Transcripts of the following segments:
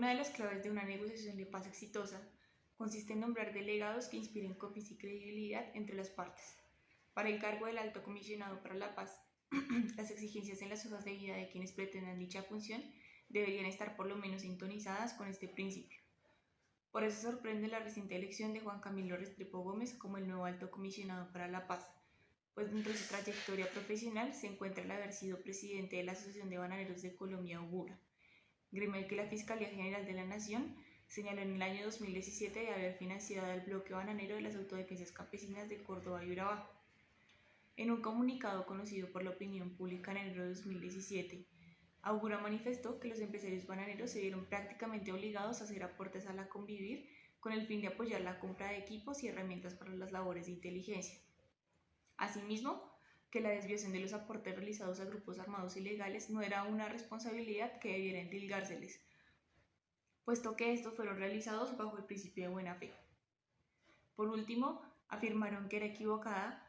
Una de las claves de una negociación de paz exitosa consiste en nombrar delegados que inspiren confianza y credibilidad entre las partes. Para el cargo del alto comisionado para la paz, las exigencias en las hojas de vida de quienes pretendan dicha función deberían estar por lo menos sintonizadas con este principio. Por eso sorprende la reciente elección de Juan Camilo Restrepo Gómez como el nuevo alto comisionado para la paz, pues dentro de su trayectoria profesional se encuentra el haber sido presidente de la Asociación de Bananeros de Colombia, Augura, gremio que la Fiscalía General de la Nación señaló en el año 2017 de haber financiado el bloque bananero de las autodefensas campesinas de Córdoba y Urabá. En un comunicado conocido por la opinión pública en enero de 2017, Augura manifestó que los empresarios bananeros se vieron prácticamente obligados a hacer aportes a la convivir con el fin de apoyar la compra de equipos y herramientas para las labores de inteligencia. Asimismo, que la desviación de los aportes realizados a grupos armados ilegales no era una responsabilidad que debiera endilgárseles, puesto que estos fueron realizados bajo el principio de buena fe. Por último, afirmaron que era equivocada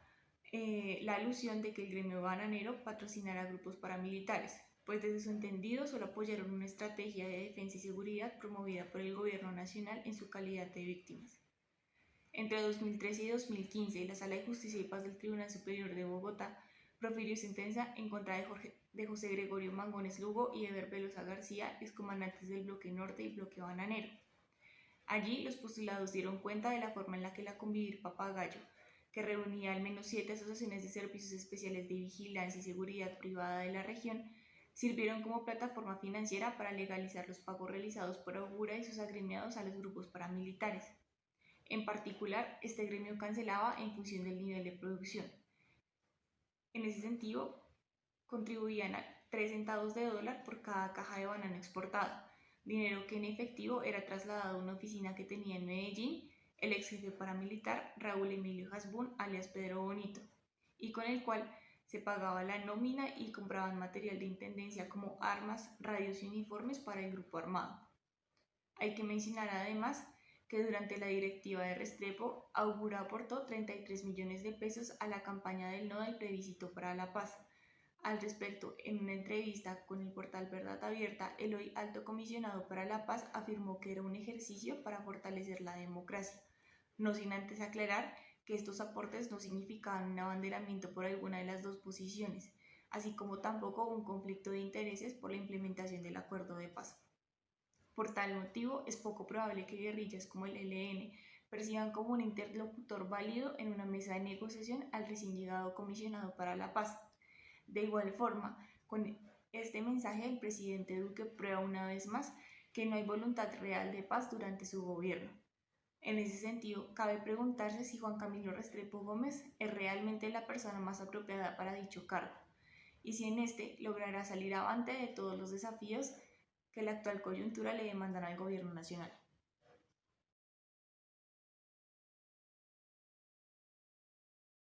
eh, la alusión de que el gremio bananero patrocinara grupos paramilitares, pues desde su entendido solo apoyaron una estrategia de defensa y seguridad promovida por el gobierno nacional en su calidad de víctimas. Entre 2013 y 2015, la Sala de Justicia y Paz del Tribunal Superior de Bogotá profirió sentencia en contra de, Jorge, de José Gregorio Mangones Lugo y Eber Velosa García, excomandantes del Bloque Norte y Bloque Bananero. Allí, los postulados dieron cuenta de la forma en la que la Convivir Papagayo, que reunía al menos siete asociaciones de servicios especiales de vigilancia y seguridad privada de la región, sirvieron como plataforma financiera para legalizar los pagos realizados por Augura y sus agremiados a los grupos paramilitares. En particular, este gremio cancelaba en función del nivel de producción. En ese sentido, contribuían a 3 centavos de dólar por cada caja de banano exportada, dinero que en efectivo era trasladado a una oficina que tenía en Medellín el ex jefe paramilitar Raúl Emilio Hasbun, alias Pedro Bonito, y con el cual se pagaba la nómina y compraban material de intendencia como armas, radios y uniformes para el grupo armado. Hay que mencionar además que durante la directiva de Restrepo, Augura aportó 33 millones de pesos a la campaña del no del plebiscito para la paz. Al respecto, en una entrevista con el portal Verdad Abierta, el hoy alto comisionado para la paz afirmó que era un ejercicio para fortalecer la democracia, no sin antes aclarar que estos aportes no significaban un abanderamiento por alguna de las dos posiciones, así como tampoco un conflicto de intereses por la implementación del acuerdo de paz. Por tal motivo, es poco probable que guerrillas como el ELN perciban como un interlocutor válido en una mesa de negociación al recién llegado comisionado para la paz. De igual forma, con este mensaje el presidente Duque prueba una vez más que no hay voluntad real de paz durante su gobierno. En ese sentido, cabe preguntarse si Juan Camilo Restrepo Gómez es realmente la persona más apropiada para dicho cargo, y si en este logrará salir avante de todos los desafíos que la actual coyuntura le demandará al gobierno nacional.